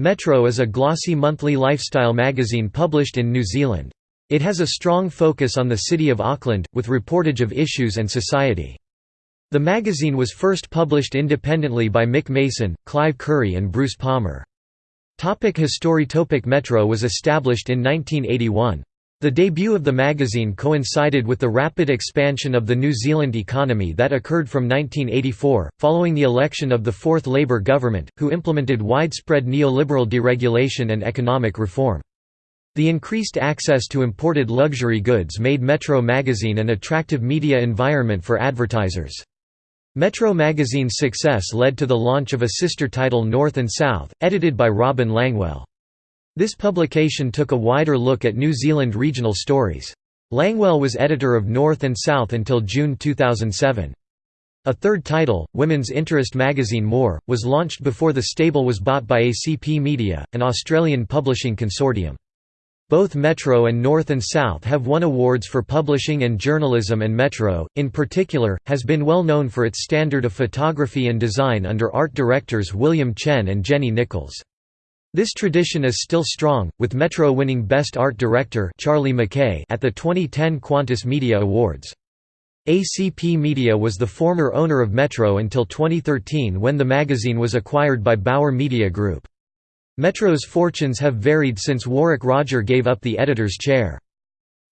Metro is a glossy monthly lifestyle magazine published in New Zealand. It has a strong focus on the city of Auckland, with reportage of issues and society. The magazine was first published independently by Mick Mason, Clive Curry and Bruce Palmer. Topic History Topic Metro was established in 1981. The debut of the magazine coincided with the rapid expansion of the New Zealand economy that occurred from 1984, following the election of the Fourth Labour government, who implemented widespread neoliberal deregulation and economic reform. The increased access to imported luxury goods made Metro magazine an attractive media environment for advertisers. Metro magazine's success led to the launch of a sister title North and South, edited by Robyn Langwell. This publication took a wider look at New Zealand regional stories. Langwell was editor of North and South until June 2007. A third title, women's interest magazine More, was launched before the stable was bought by ACP Media, an Australian publishing consortium. Both Metro and North and South have won awards for publishing and journalism and Metro, in particular, has been well known for its standard of photography and design under art directors William Chen and Jenny Nichols. This tradition is still strong, with Metro winning Best Art Director Charlie Mackay at the 2010 Qantas Media Awards. ACP Media was the former owner of Metro until 2013 when the magazine was acquired by Bauer Media Group. Metro's fortunes have varied since Warwick Roger gave up the editor's chair.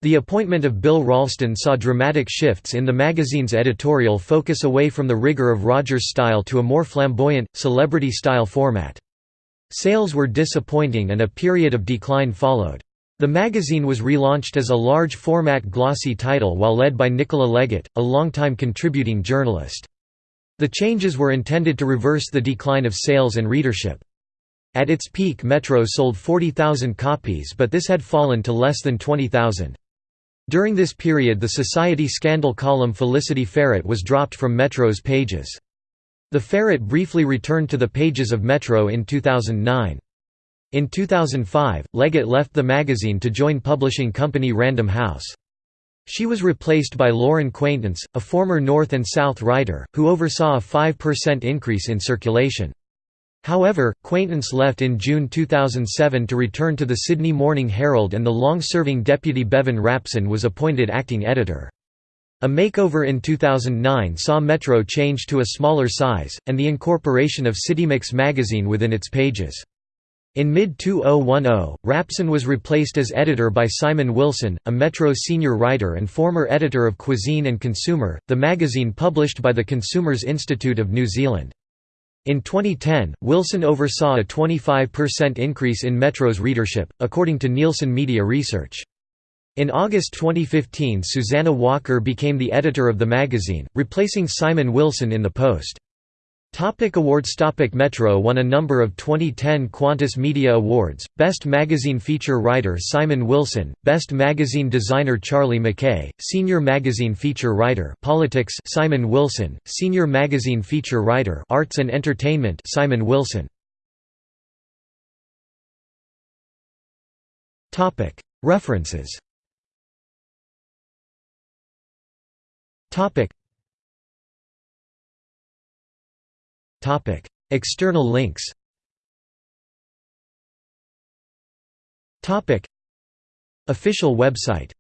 The appointment of Bill Ralston saw dramatic shifts in the magazine's editorial focus away from the rigor of Roger's style to a more flamboyant, celebrity-style format. Sales were disappointing and a period of decline followed. The magazine was relaunched as a large-format glossy title while led by Nicola Leggett, a longtime contributing journalist. The changes were intended to reverse the decline of sales and readership. At its peak Metro sold 40,000 copies but this had fallen to less than 20,000. During this period the society scandal column Felicity Ferret was dropped from Metro's pages. The Ferret briefly returned to the pages of Metro in 2009. In 2005, Leggett left the magazine to join publishing company Random House. She was replaced by Lauren Quaintance, a former North and South writer, who oversaw a 5% increase in circulation. However, Quaintance left in June 2007 to return to the Sydney Morning Herald and the long-serving deputy Bevan Rapson was appointed acting editor. A makeover in 2009 saw Metro change to a smaller size, and the incorporation of CityMix magazine within its pages. In mid-2010, Rapson was replaced as editor by Simon Wilson, a Metro senior writer and former editor of Cuisine and Consumer, the magazine published by the Consumers Institute of New Zealand. In 2010, Wilson oversaw a 25% increase in Metro's readership, according to Nielsen Media Research. In August 2015 Susanna Walker became the editor of the magazine, replacing Simon Wilson in the post. Topic awards Topic Metro won a number of 2010 Qantas Media Awards, Best Magazine Feature Writer Simon Wilson, Best Magazine Designer Charlie McKay, Senior Magazine Feature Writer Politics Simon Wilson, Senior Magazine Feature Writer Arts and Entertainment Simon Wilson. References Topic. Topic: External links. Topic: Official website